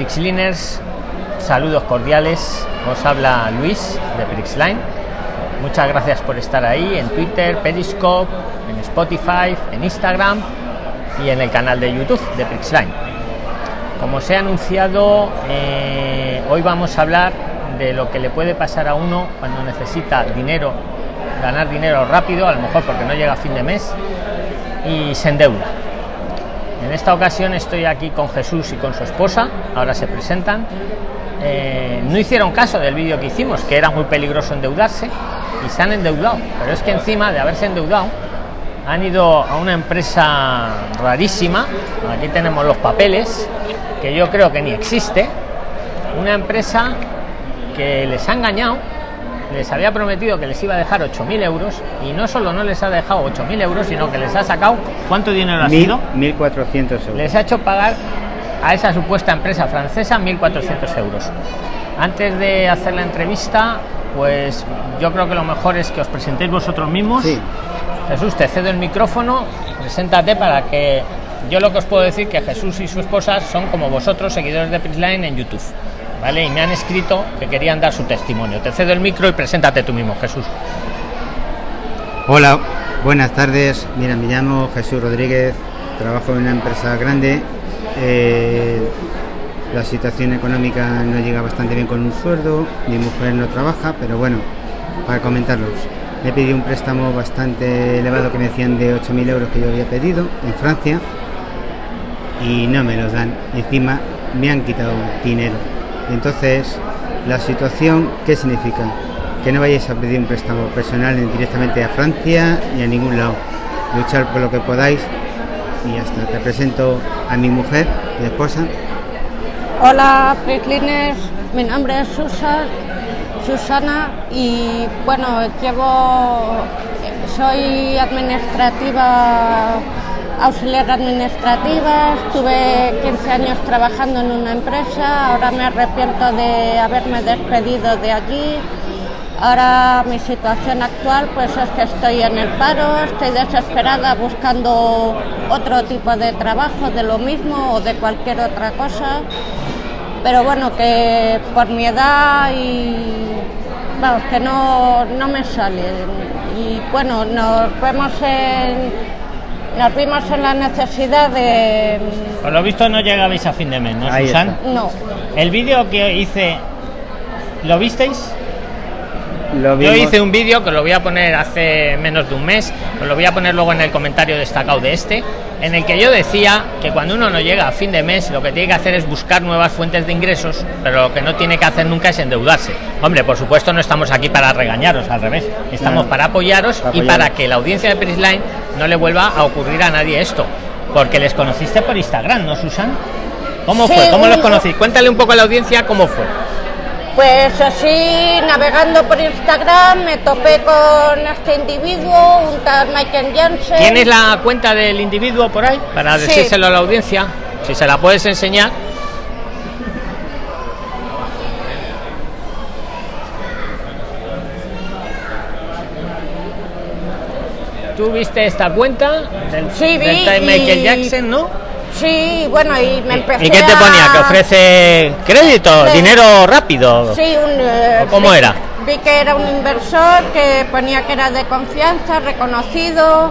Prixliners, saludos cordiales. Os habla Luis de Prixline. Muchas gracias por estar ahí en Twitter, Periscope, en Spotify, en Instagram y en el canal de YouTube de Prixline. Como se ha anunciado, eh, hoy vamos a hablar de lo que le puede pasar a uno cuando necesita dinero, ganar dinero rápido, a lo mejor porque no llega a fin de mes y se endeuda. En esta ocasión estoy aquí con Jesús y con su esposa, ahora se presentan. Eh, no hicieron caso del vídeo que hicimos, que era muy peligroso endeudarse, y se han endeudado. Pero es que encima de haberse endeudado, han ido a una empresa rarísima, aquí tenemos los papeles, que yo creo que ni existe, una empresa que les ha engañado, les había prometido que les iba a dejar 8.000 euros y no solo no les ha dejado 8.000 euros, sino que les ha sacado, ¿cuánto dinero ha Mil- sido? 1.400 euros. Les ha hecho pagar a esa supuesta empresa francesa 1.400 euros. Antes de hacer la entrevista, pues yo creo que lo mejor es que os presentéis vosotros mismos. Sí, Jesús, te cedo el micrófono, preséntate para que yo lo que os puedo decir que Jesús y su esposa son como vosotros, seguidores de Prisline en YouTube. ¿Vale? Y me han escrito que querían dar su testimonio. Te cedo el micro y preséntate tú mismo, Jesús. hola, buenas tardes. Mira, me llamo Jesús Rodríguez, trabajo en una empresa grande. eh, la situación económica no llega bastante bien con un sueldo, mi mujer no trabaja, pero bueno, para comentarlos. Le pedí un préstamo bastante elevado que me decían de 8.000 euros que yo había pedido en Francia y no me los dan. Encima me han quitado dinero. Entonces, la situación, ¿qué significa? Que no vayáis a pedir un préstamo personal directamente a Francia ni a ningún lado. Luchar por lo que podáis y ya está. Te presento a mi mujer, mi esposa. Hola, Precliners. Mi nombre es Susan, Susana y bueno, llevo, soy administrativa, auxiliar administrativa, estuve 15 años trabajando en una empresa, ahora me arrepiento de haberme despedido de allí. Ahora mi situación actual pues es que estoy en el paro, estoy desesperada buscando otro tipo de trabajo de lo mismo o de cualquier otra cosa. Pero bueno, que por mi edad y vamos, que no, no me sale. Y bueno, nos vemos en nos vimos en la necesidad de Por lo visto no llegabais a fin de mes, ¿no, Ahí Susan? no. El vídeo que hice, ¿lo visteis? Lo Yo hice un vídeo que lo voy a poner hace menos de un mes, os lo voy a poner luego en el comentario destacado de este, en el que yo decía que cuando uno no llega a fin de mes, lo que tiene que hacer es buscar nuevas fuentes de ingresos, pero lo que no tiene que hacer nunca es endeudarse. Hombre, por supuesto no estamos aquí para regañaros, al revés, estamos para apoyaros Para y apoyaros. para que la audiencia de Prisline no le vuelva a ocurrir a nadie esto. Porque les conociste por Instagram, ¿no, Susan? ¿Cómo Sí, fue? ¿Cómo los conocí? Cuéntale un poco a la audiencia cómo fue. Pues así, navegando por Instagram, me topé con este individuo, un tal Michael Jansen. ¿Tienes la cuenta del individuo por ahí? Para Sí. decírselo a la audiencia. Si se la puedes enseñar. ¿Tú viste esta cuenta del, Sí, vi, del tal Michael y- Jackson, no? Sí, bueno, y me empecé ¿Y qué te a- ponía? ¿Que ofrece crédito? ¿Dinero rápido? Sí, un, eh, ¿O cómo vi- era? Vi que era un inversor, que ponía que era de confianza, reconocido.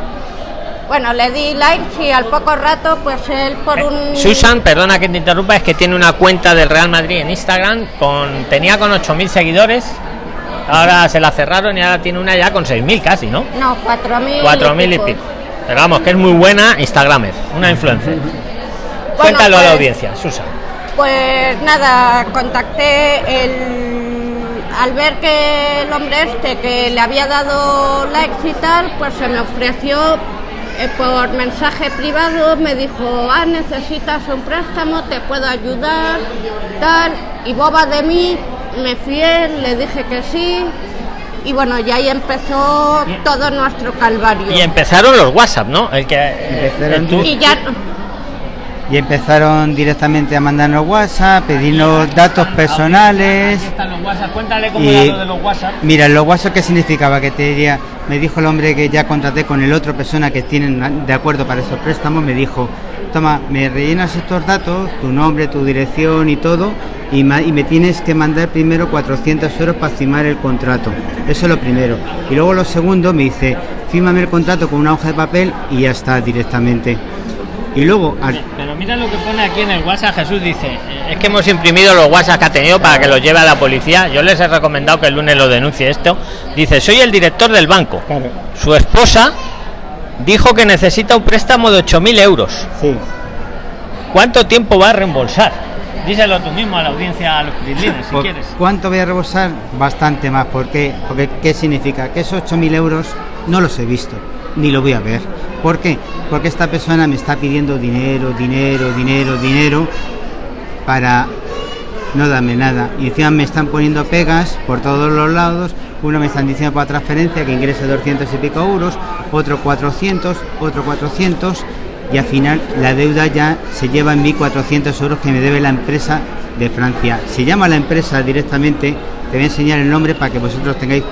Bueno, le di likes y al poco rato, pues él por un... Susan, perdona que te interrumpa, es que tiene una cuenta del Real Madrid en Instagram, con tenía con 8.000 seguidores, ahora se la cerraron y ahora tiene una ya con 6.000 casi, ¿no? No, 4.000 4.000 y pico. Pero vamos, que es muy buena Instagramer, una influencer. Cuéntalo a la pues- audiencia, Susan. Pues nada, contacté el... Al ver que el hombre este que le había dado likes y tal, pues se me ofreció eh, por mensaje privado, me dijo, ah, necesitas un préstamo, te puedo ayudar, tal, y boba de mí, me fié, le dije que sí, y bueno, y ahí empezó todo nuestro calvario. Y empezaron los WhatsApp, ¿no? El que Empezaron el tú- Y ya, Y empezaron directamente a mandarnos WhatsApp, pedirnos datos personales. Están los WhatsApp. Cuéntale cómo Y- era lo de los WhatsApp. Mira, los WhatsApp, ¿qué significaba? Que te diría, me dijo el hombre que ya contraté con el otro persona que tienen de acuerdo para estos préstamos, me dijo, toma, me rellenas estos datos, tu nombre, tu dirección y todo, y, me tienes que mandar primero 400 euros para firmar el contrato. Eso es lo primero. Y luego lo segundo me dice, fírmame el contrato con una hoja de papel y ya está directamente. Y luego... Pero mira lo que pone aquí en el WhatsApp, Jesús dice, es que hemos imprimido los WhatsApp que ha tenido para que los lleve a la policía. Yo les he recomendado que el lunes lo denuncie esto. Dice, soy el director del banco. Su esposa dijo que necesita un préstamo de 8.000 euros. Sí. ¿Cuánto tiempo va a reembolsar? Díselo tú mismo a la audiencia, a los crislines, si quieres. ¿Cuánto voy a reembolsar? Bastante más. ¿Por qué? Porque ¿qué significa? Que esos 8.000 euros no los he visto, ni lo voy a ver. ¿Por qué? Porque esta persona me está pidiendo dinero, dinero, dinero, dinero para no darme nada. Y encima me están poniendo pegas por todos los lados. Uno me están diciendo para transferencia que ingrese 200 y pico euros, otro 400, otro 400 y al final la deuda ya se lleva en 1.400 euros que me debe la empresa de Francia. Se llama la empresa directamente, te voy a enseñar el nombre para que vosotros tengáis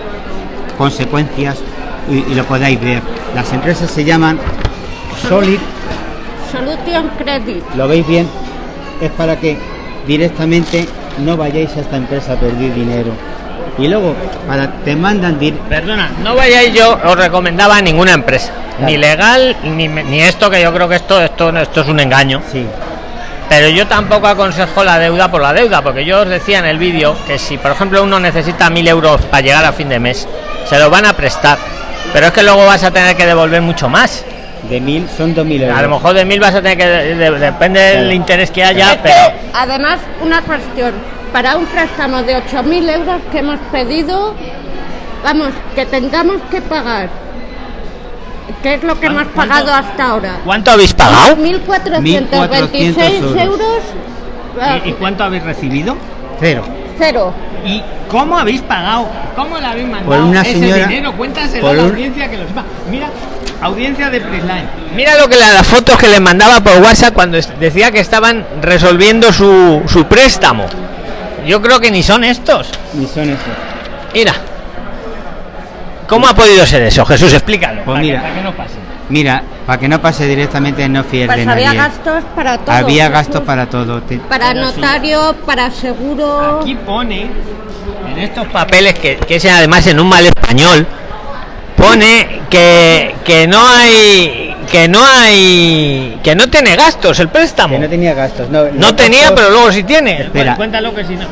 consecuencias y, lo podáis ver. Las empresas se llaman Solid Solution Credit. ¿Lo veis bien? Es para que directamente no vayáis a esta empresa a perder dinero. Y luego, para te mandan... Perdona, no vayáis yo, os recomendaba a ninguna empresa. Ni legal, ni, ni esto, que yo creo que esto, esto, esto es un engaño. Sí. Pero yo tampoco aconsejo la deuda por la deuda, porque yo os decía en el vídeo que si, por ejemplo, uno necesita mil euros para llegar a fin de mes, se lo van a prestar pero es que luego vas a tener que devolver mucho más. De mil son dos mil euros. A lo mejor de mil vas a tener que. depende del interés que haya, pero. además, una cuestión. Para un préstamo de 8.000 euros que hemos pedido, vamos, que tengamos que pagar. ¿Qué es lo que hemos pagado hasta ahora? ¿Cuánto habéis pagado? 1.426 euros. ¿Y cuánto habéis recibido? Cero. Cero. ¿Y cómo habéis pagado? ¿Cómo le habéis mandado por una ese dinero? Cuéntaselo a la audiencia que lo sepa. Mira, audiencia de Prisline. Mira lo que las fotos que le mandaba por WhatsApp cuando decía que estaban resolviendo su, su préstamo. Yo creo que ni son estos. Ni son esos. Mira. ¿Cómo ha podido ser eso? Jesús, explícalo. Pues mira, para que no pase. Mira, para que no pase directamente no fiel pues había gastos para todo. Había gastos para todo. Para notario, para seguro. Aquí pone, en estos papeles que, que es además en un mal español, pone que, que no hay que no hay que no tiene gastos el préstamo. Que no tenía gastos no, no tenía pero luego sí tiene. Espera. cuéntalo que si no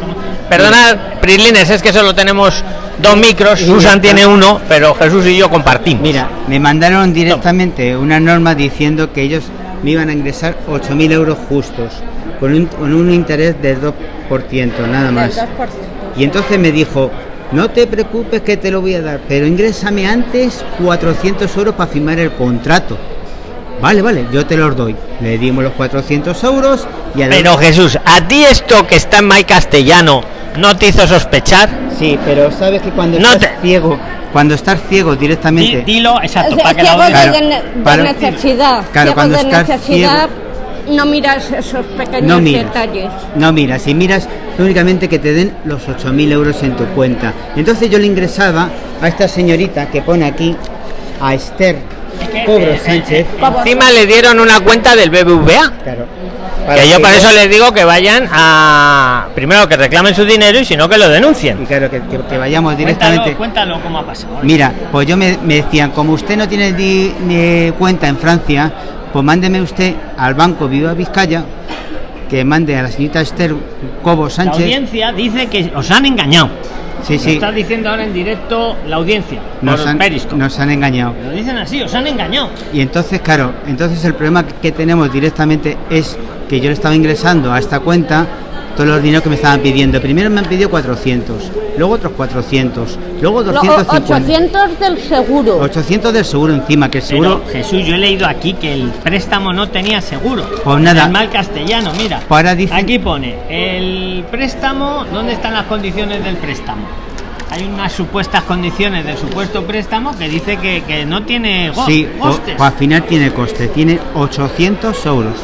perdona Prislines es que solo tenemos dos micros Susan tiene uno pero Jesús y yo compartimos. Mira me mandaron directamente una norma diciendo que ellos me iban a ingresar 8.000 euros justos con un, con un interés del 2% nada más. y entonces me dijo no te preocupes que te lo voy a dar, pero ingrésame antes 400 euros para firmar el contrato. Vale, vale, yo te los doy. Le dimos los 400 euros y a Pero Jesús, ¿a ti esto que está en May Castellano no te hizo sospechar? Sí, pero sabes que cuando no estás ciego, cuando estás ciego directamente... dilo, exacto, para que la de, necesidad. Claro, cuando estás necesidad, no miras esos pequeños detalles. No miras, y miras únicamente que te den los 8.000 euros en tu cuenta. Entonces yo le ingresaba a esta señorita que pone aquí, a Esther Cobro Sánchez. Encima le dieron una cuenta del BBVA. Claro. que yo por eso les digo que vayan a. Primero que reclamen su dinero y si no que lo denuncien. Y claro, que, que, vayamos directamente. Cuéntalo, cómo ha pasado. Mira, pues yo me, decían, como usted no tiene ni, cuenta en Francia, pues mándeme usted al banco Viva Vizcaya que mande a la señorita Esther Cobo Sánchez. La audiencia dice que os han engañado. Sí, sí. está diciendo ahora en directo la audiencia. Nos han, nos han engañado. Lo dicen así, os han engañado. Y entonces, claro, entonces el problema que tenemos directamente es que yo le estaba ingresando a esta cuenta todos los dineros que me estaban pidiendo. Primero me han pedido 400, luego otros 400, luego 250. 800 del seguro. 800 del seguro encima, que el seguro... Jesús, yo he leído aquí que el préstamo no tenía seguro. Pues nada. El mal castellano, mira. Para Aquí pone, el préstamo, ¿dónde están las condiciones del préstamo? hay unas supuestas condiciones del supuesto préstamo que dice que, no tiene sí, costes. al final tiene coste, tiene 800 euros.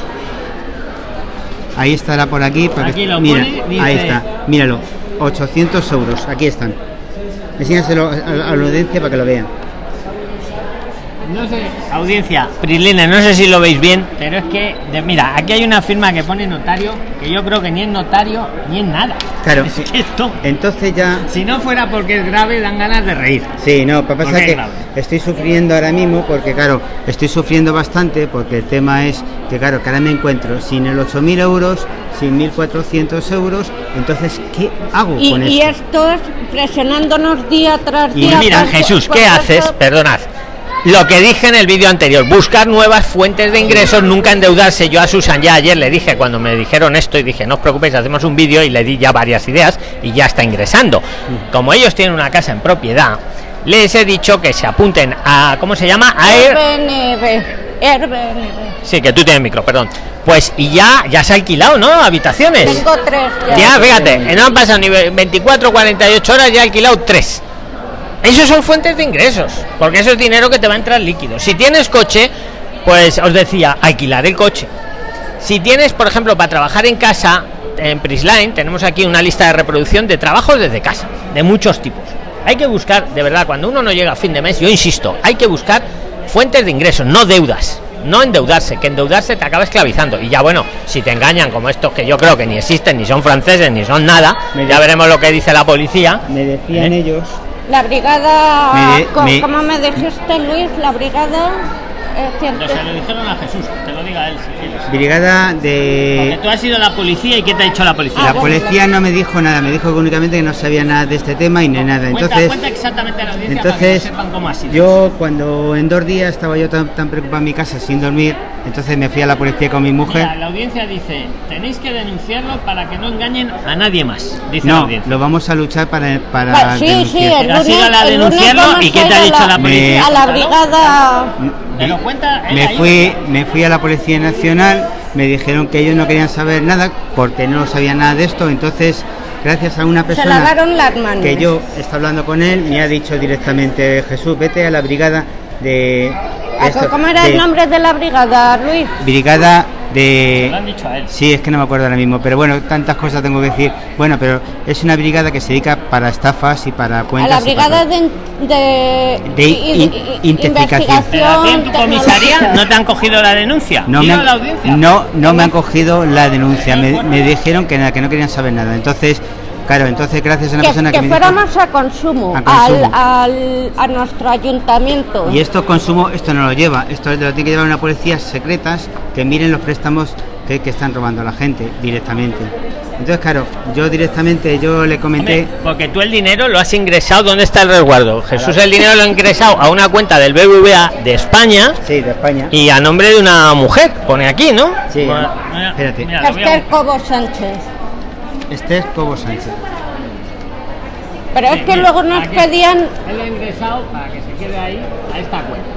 Ahí estará por aquí. Para aquí lo mira, ahí está, míralo, 800 euros, aquí están. Enséñaselo a, la audiencia para que lo vean. no sé, audiencia, Prislina, no sé si lo veis bien, pero es que, de- mira, aquí hay una firma que pone notario, que yo creo que ni es notario ni es nada. Claro. Es que esto, Entonces ya si no fuera porque es grave, dan ganas de reír. Sí, no, lo que pasa Porque es que es grave. Estoy sufriendo ahora mismo porque, claro, estoy sufriendo bastante porque el tema es que, claro, que ahora me encuentro sin el 8.000 euros, sin 1.400 euros, entonces, ¿qué hago Y, con y esto? estos presionándonos día tras Y día. mira, por- Jesús, ¿qué eso- haces? Perdonad. Lo que dije en el vídeo anterior, buscar nuevas fuentes de ingresos, nunca endeudarse. Yo a Susan ya ayer le dije, cuando me dijeron esto, y dije, no os preocupéis, hacemos un vídeo y le di ya varias ideas y ya está ingresando. Como ellos tienen una casa en propiedad, les he dicho que se apunten a, ¿cómo se llama? A. Sí, que tú tienes micro, perdón. Pues y ya, ya se ha alquilado, ¿no? Habitaciones. Tengo tres ya. Ya, fíjate, no han pasado ni 24, 48 horas, ya he alquilado tres. Esos son fuentes de ingresos, porque eso es dinero que te va a entrar líquido. Si tienes coche, pues os decía, alquilar el coche. Si tienes, por ejemplo, para trabajar en casa, en Prisline, tenemos aquí una lista de reproducción de trabajos desde casa, de muchos tipos. Hay que buscar, de verdad, cuando uno no llega a fin de mes, yo insisto, hay que buscar fuentes de ingresos, no deudas. No endeudarse, que endeudarse te acaba esclavizando. Y ya bueno, si te engañan como estos que yo creo que ni existen, ni son franceses, ni son nada, Me ya de- veremos lo que dice la policía. Me decían ¿Eh? ellos, La brigada. Me- co- me- ¿Cómo me dijiste, Luis? La brigada. Eh, científica. dijeron a Jesús, te lo diga él si quieres. brigada de... tú has sido la policía y ¿qué te ha dicho la policía? La Ah, policía no me dijo nada, me dijo que únicamente que no sabía nada de este tema y ni nada. Entonces, exactamente a la audiencia entonces yo cuando en dos días estaba yo tan, tan preocupado en mi casa sin dormir, entonces me fui a la policía con mi mujer. la audiencia dice, tenéis que denunciarlo para que no engañen a nadie más, dice la No, audiencia. lo vamos a luchar para, para Ah, sí, sí, denunciar. el ¿Has ido a la lunes- el lunes denunciarlo vamos y qué a te ha a dicho la- la policía? A la brigada. ¿Te lo cuenta? Me fui, me fui a la Policía Nacional, me dijeron que ellos no querían saber nada porque no sabían nada de esto, entonces gracias a una persona lavaron las manos. que yo está hablando con él, me ha dicho directamente Jesús, vete a la brigada de... Ah, esto, ¿Cómo era de- el nombre de la brigada, Luis? Brigada de... Lo han dicho a él. Sí, es que no me acuerdo ahora mismo, pero bueno, tantas cosas tengo que decir. Bueno, pero es una brigada que se dedica para estafas y para A cuentas. la y para brigada todo. de, de, De in- i- identificación. ¿Pero a en tu comisaría no te han cogido la denuncia? No me, a han, la audiencia. no, no me han cogido la denuncia, me, me dijeron que nada, que no querían saber nada. Entonces, claro, entonces gracias a una Que, persona que que, me dijo, fuéramos a consumo, A consumo. Al, al- a nuestro ayuntamiento. y esto consumo, esto no lo lleva, esto lo tiene que llevar una policía secretas que miren los préstamos que, que están robando a la gente directamente. Entonces, claro, yo directamente, yo le comenté... Hombre, porque tú el dinero lo has ingresado, ¿dónde está el resguardo? Jesús el dinero lo ha ingresado a una cuenta del BBVA de España Sí, de España. y a nombre de una mujer, pone aquí, ¿no? Sí, Bueno, mira, espérate. mira, voy a Esther Cobo Sánchez. Este es Cobo Sánchez. Pero es que luego nos pedían, Él ha ingresado para que se quede ahí a esta cuenta.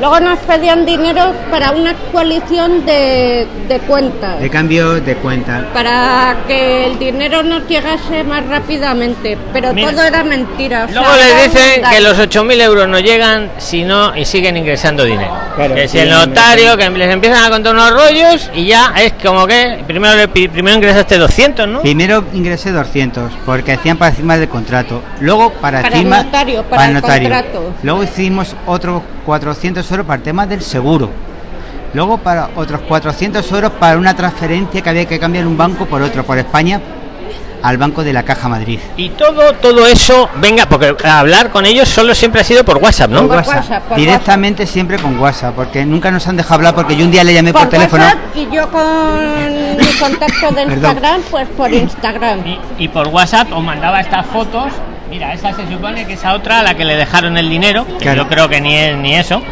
Luego nos pedían dinero para una actualización de, de cuentas. De cambio de cuenta. Para que el dinero nos llegase más rápidamente. Pero Mira. todo era mentira. o sea, Luego les era un dicen que los 8.000 euros no llegan si no y siguen ingresando dinero. Claro, que si el notario, que les empiezan a contar unos rollos y ya es como que primero, le pi- primero ingresaste 200, ¿no? Primero ingresé 200 porque hacían para firma del contrato. Luego para, Para el notario, para el contrato. Luego hicimos otros 400 euros para el tema del seguro. Luego para otros 400 euros para una transferencia que había que cambiar un banco por otro, por España al Banco de la Caja Madrid. Y todo, todo eso, venga, porque hablar con ellos solo siempre ha sido por WhatsApp, ¿no? Por WhatsApp. WhatsApp, por Directamente siempre con WhatsApp, porque nunca nos han dejado hablar porque yo un día le llamé por, Por teléfono. WhatsApp y yo con mi contacto de. Instagram, pues por Instagram. Y, y por WhatsApp os mandaba estas fotos. Mira, esa se supone que esa otra a la que le dejaron el dinero, que Claro. yo creo que ni es ni eso.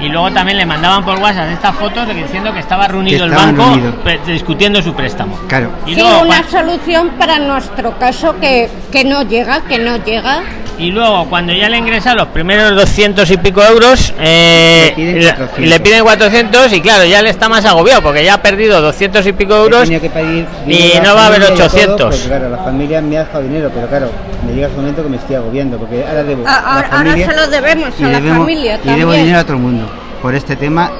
Y luego también le mandaban por WhatsApp estas fotos que diciendo que estaba reunido el estaban banco reunidos. pe- discutiendo su préstamo. Claro. Y Sí, luego, una solución para nuestro caso que, que no llega, que no llega. y luego cuando ya le ingresan los primeros 200 y pico euros, eh, Le piden le- 400. le piden 400 y claro, ya le está más agobiado porque ya ha perdido 200 y pico euros. Que pedir y no va a haber familia y todo, 800. porque, claro, la familia me ha dejado dinero, pero claro, llega ese momento que me estoy agobiando, porque ahora debo. A- a a- la ahora familia se lo debemos y a la debemos- familia Y debo también. dinero a todo el mundo. Por este tema,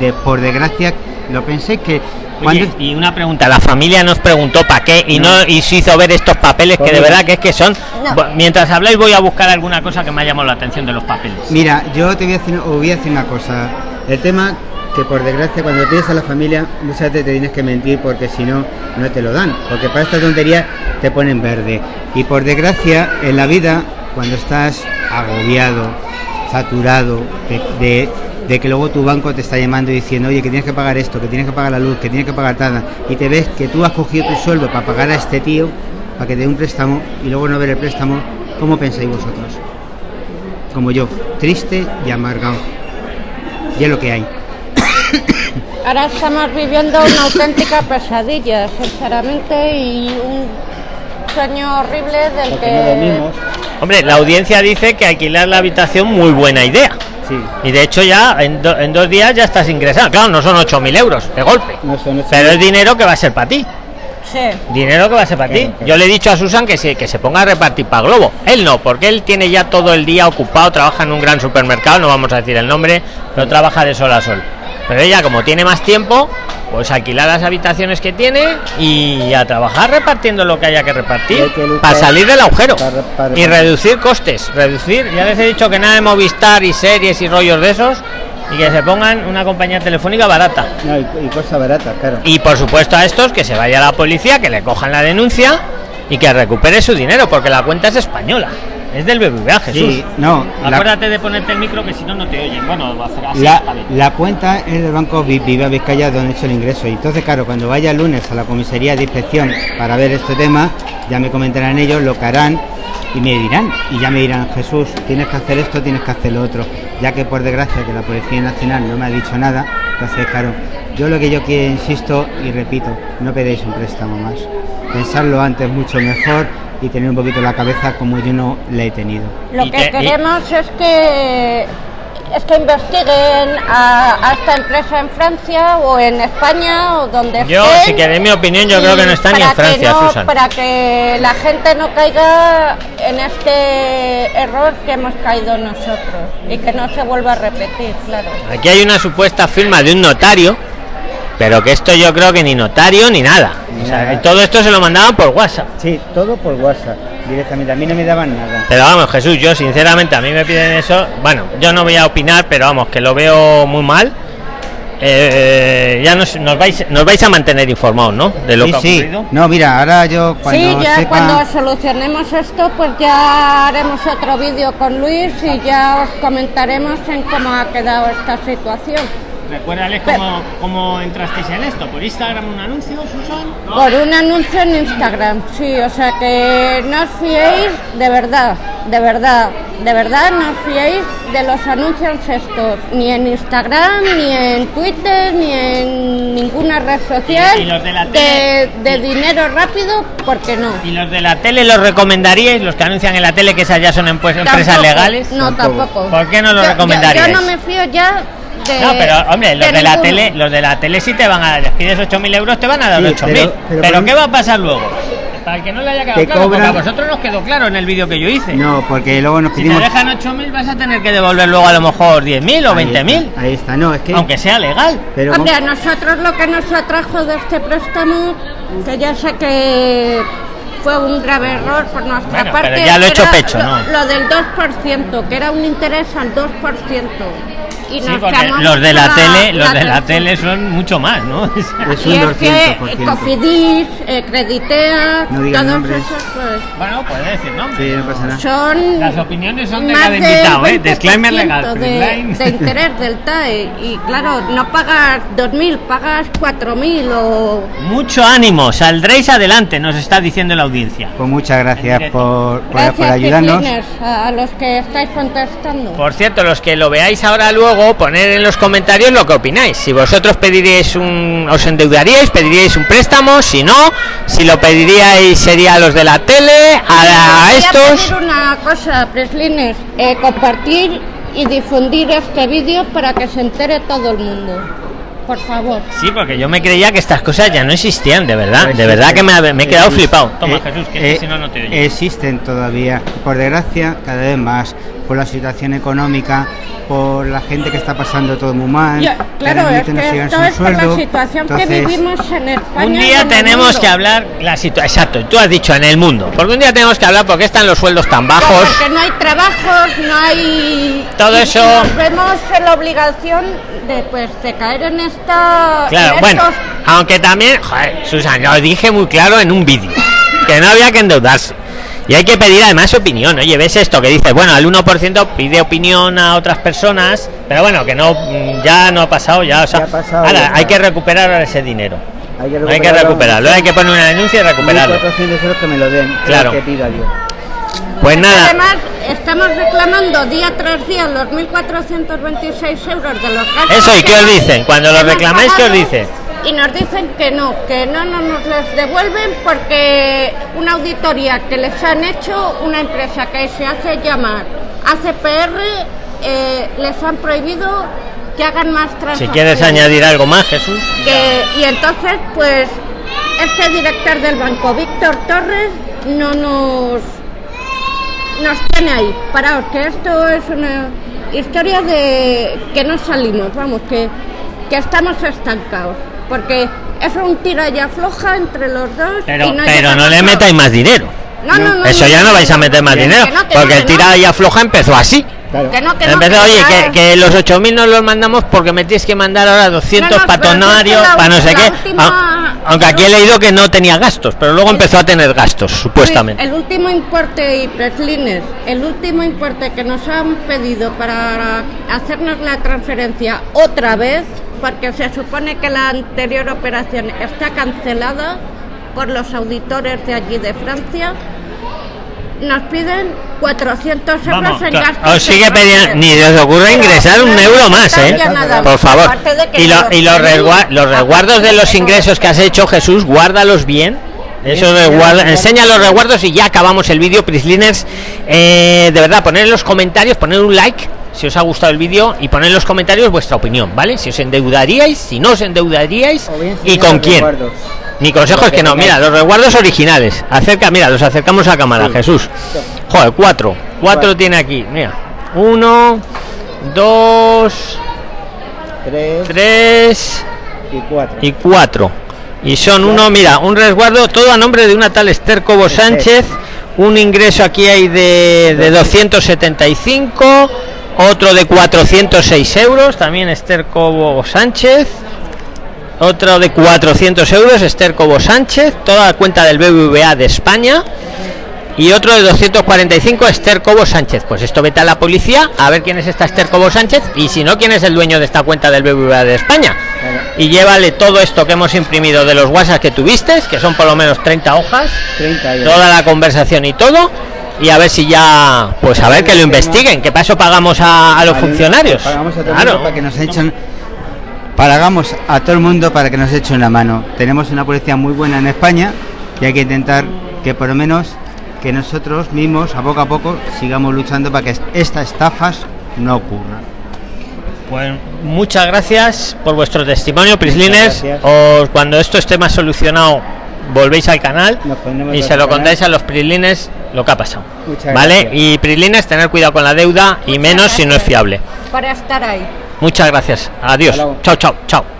de por desgracia, lo pensé que ¿Cuándo- Oye, y una pregunta, la familia nos preguntó para qué y no, y se hizo ver estos papeles que de verdad que es que son. No. Mientras habláis voy a buscar alguna cosa que me ha llamado la atención de los papeles. Mira, yo te voy a decir, voy a decir una cosa. El tema que por desgracia cuando pides a la familia muchas veces te tienes que mentir porque si no, no te lo dan. Porque para esta tontería te ponen verde. Y por desgracia en la vida, cuando estás agobiado, saturado de, de- que luego tu banco te está llamando y diciendo, oye, que tienes que pagar esto, que tienes que pagar la luz, que tienes que pagar tal, y te ves que tú has cogido tu sueldo para pagar a este tío, para que te dé un préstamo, y luego no ver el préstamo, ¿cómo pensáis vosotros? como yo, triste y amargado. Y es lo que hay. Ahora estamos viviendo una auténtica pesadilla, sinceramente, y un sueño horrible del que... Hombre, la audiencia dice que alquilar la habitación muy buena idea. Sí. Y de hecho ya en, do- en dos días ya estás ingresando. Claro, no son 8.000 euros de golpe. No son Pero es dinero que va a ser para ti. Sí. Dinero que va a ser para ti. Claro, claro. Yo le he dicho a Susan que se, que se ponga a repartir para Globo. Él no, porque él tiene ya todo el día ocupado, trabaja en un gran supermercado, no vamos a decir el nombre, pero trabaja de sol a sol. Pero ella, como tiene más tiempo, pues alquilar las habitaciones que tiene y a trabajar repartiendo lo que haya que repartir que para salir del agujero para- para- y reducir costes. Reducir, ya les he dicho que nada de Movistar y series y rollos de esos y que se pongan una compañía telefónica barata. No, y, y cosas baratas, claro. Y por supuesto a estos que se vaya la policía, que le cojan la denuncia y que recupere su dinero, porque la cuenta es española. Es del BBVA, Jesús. Sí, no, la, Acuérdate de ponerte el micro que si no, no te oyen. Bueno, va a hacer así. la, está bien. la cuenta es del Banco Vi- Viva Vizcaya donde he hecho el ingreso. Y entonces, claro, cuando vaya el lunes a la comisaría de inspección para ver este tema, ya me comentarán ellos lo que harán y me dirán. Y ya me dirán, Jesús, tienes que hacer esto, tienes que hacer lo otro. Ya que por desgracia que la Policía Nacional no me ha dicho nada, entonces, claro, yo lo que yo quiero, insisto y repito, no pedéis un préstamo más. Pensarlo antes mucho mejor y tener un poquito la cabeza como yo no la he tenido. Lo que queremos es que es que investiguen a, a esta empresa en Francia o en España o donde Yo, estén. si queréis mi opinión, yo creo que no está ni en Francia, no- Susan. Para que la gente no caiga en este error que hemos caído nosotros y que no se vuelva a repetir, claro. Aquí hay una supuesta firma de un notario, pero que esto yo creo que ni notario ni nada. O sea, Nada. que todo esto se lo mandaban por WhatsApp. Sí, todo por WhatsApp, directamente. A mí no me daban nada. Pero vamos, Jesús, yo sinceramente a mí me piden eso. Bueno, yo no voy a opinar, pero vamos, que lo veo muy mal. Eh, ya nos, nos vais nos vais a mantener informados, ¿no? De lo sí, que ha sí. ocurrido. No, mira, ahora yo cuando sí, ya sepa... cuando solucionemos esto, pues ya haremos otro vídeo con Luis y ya os comentaremos en cómo ha quedado esta situación. Recuérdales cómo, cómo entrasteis en esto. ¿Por Instagram un anuncio, Susan? Por un anuncio en Instagram, sí, o sea que no os fiéis de verdad, de verdad, de verdad no os fiéis de los anuncios estos, ni en Instagram, ni en Twitter, ni en ninguna red social Y- y los de la de, tele. de dinero rápido, porque no. ¿Y los de la tele los recomendaríais? Los que anuncian en la tele que esas ya son empresas Tampoco, legales. No, Tampoco. ¿Por qué no lo Yo- yo- recomendaríais? Yo, no me fío ya de. No, pero hombre, los de la tele, los de la tele sí te van a les pides 8.000 euros, te van a dar Sí, 8.000. pero- Pero, ¿qué va a pasar luego? Para el que no le haya quedado Te claro, porque a vosotros nos quedó claro en el vídeo que yo hice. No, porque luego nos si te pedimos... dejan 8.000 vas a tener que devolver luego a lo mejor 10.000 o Ahí 20.000, está, Ahí está, no, es que... aunque sea legal. Pero Hombre, a nosotros lo que nos atrajo de este préstamo, que ya sé que fue un grave error por nuestra Bueno, parte. pero ya lo he hecho pecho, lo, ¿no? Lo del 2%, que era un interés al 2%. Y Sí, nos porque los de la a tele, los de la tele son mucho más, ¿no? Es Y un es que 200%. Cofidis, eh, Creditea, No digan nombres. esos pues, bueno, puede decir, ¿no? Sí, no pasa nada. son Las opiniones son de cada invitado, ¿eh? 20% Disclaimer legal. de, de interés del TAE y claro, no pagas 2.000, pagas 4.000 o... Mucho ánimo, saldréis adelante, nos está diciendo la audiencia. Pues muchas gracias por, por, Gracias, por ayudarnos. A los que estáis contestando. Por cierto, los que lo veáis ahora luego, poner en los comentarios lo que opináis. Si vosotros pediríais un, os endeudaríais, pediríais un préstamo, si no, si lo pediríais sería a los de la tele, a, a Voy a estos. pedir una cosa, Preslines, eh, compartir y difundir este vídeo para que se entere todo el mundo. Por favor. Sí, porque yo me creía que estas cosas ya no existían, de verdad. De verdad que me, me he quedado flipado. Toma, eh, Jesús, que eh, si no, no te oye. Existen todavía, por desgracia, cada vez más. Por la situación económica, por la gente que está pasando todo muy mal. Claro, es no que esto es por la situación que Entonces, vivimos en España. Un día en tenemos mundo. que hablar la situación. Exacto, tú has dicho en el mundo. Porque un día tenemos que hablar porque están los sueldos tan bajos. Porque no hay trabajos, no hay... Todo y- eso- y Nos vemos en la obligación de, pues, de caer en esta... Claro, en bueno, estos- aunque también, joder, Susan, lo dije muy claro en un vídeo, que no había que endeudarse. Y hay que pedir además opinión. Oye, ves esto que dices, bueno, al 1% pide opinión a otras personas, pero bueno, que no, mm, ya no ha pasado, ya, o sea, Ya ha pasado, ahora, ya hay que recuperar ahora ese dinero. Hay que Hay que recuperarlo, hay que poner una denuncia y recuperarlo. 1.400 euros que me lo den. es lo Claro. que pido a Dios. Pues nada, Además, estamos reclamando día tras día los 1.426 euros de los gastos. Eso, ¿y qué os dicen? Cuando lo hemos reclamáis, ¿qué os dicen? Y nos dicen que no, que no, no nos les devuelven porque una auditoría que les han hecho una empresa que se hace llamar ACPR eh, les han prohibido que hagan más si transacciones. quieres añadir algo más, Jesús. Que- y entonces, pues, este director del banco, Víctor Torres, no nos nos tiene ahí, paraos, que esto es una historia de que no salimos, vamos, que, que estamos estancados, porque es un tira y afloja entre los dos. Pero, y no pero no le metáis más dinero. No, no, no, Eso ya no vais a meter más dinero, no, que no, porque el no. tira y afloja empezó así. Claro. Que no, que no, Empezó, que oye, que, que los 8.000 no los mandamos porque me tienes que mandar ahora 200 No, no, pero patonarios para no sé qué. última- Aunque aquí he leído que no tenía gastos, pero luego empezó a tener gastos, supuestamente. El último importe y Preslines, el último importe que nos han pedido para hacernos la transferencia otra vez, porque se supone que la anterior operación está cancelada por los auditores de allí de Francia, nos piden 400 euros Vamos, en gastos. os sigue pidiendo, ni os ocurre ingresar un euro más, ¿eh? Por favor. Y, lo- los y los, tenéis, resgua- los resguardos de los ingresos que has hecho, Jesús, guárdalos bien. Eso enseña los resguardos y ya acabamos el vídeo, Prisliners. Eh, de verdad, poner en los comentarios, poner un like si os ha gustado el vídeo y poner en los comentarios vuestra opinión, ¿vale? Si os endeudaríais, si no os endeudaríais y con quién. Mi consejo es que no, mira, los resguardos originales. Acerca, mira, los acercamos a cámara, Sí. Jesús. Joder, cuatro. Cuatro Cuatro. tiene aquí, mira. Uno, dos, 3 tres y 4. y cuatro. Y son uno, mira, un resguardo todo a nombre de una tal Esther Cobo. Sánchez. Un ingreso aquí hay de, de 275, otro de 406 euros, también Esther Cobo Sánchez. Otro de 400 euros, Esther Cobo Sánchez, toda la cuenta del BBVA de España. Y otro de 245, Esther Cobo Sánchez. Pues esto vete a la policía a ver quién es esta Esther Cobo Sánchez y si no, quién es el dueño de esta cuenta del BBVA de España. Y llévale todo esto que hemos imprimido de los WhatsApp que tuviste, que son por lo menos 30 hojas, 30 y toda la conversación y todo. Y a ver si ya, pues a ver que lo investiguen, que para eso pagamos a, a los funcionarios. Pagamos a todo el Claro. mundo para que nos echen. Pagamos a todo el mundo para que nos echen la mano. Tenemos una policía muy buena en España y hay que intentar que por lo menos que nosotros mismos a poco a poco sigamos luchando para que est- estas estafas no ocurran. Pues muchas gracias por vuestro testimonio, Prislines. Os cuando esto esté más solucionado, volvéis al canal y se lo contáis a los Prislines lo que ha pasado. Muchas ¿Vale? gracias. Y Prislines, tener cuidado con la deuda y menos si no es fiable. Para estar ahí. Muchas gracias. Adiós. Chao, chao, chao.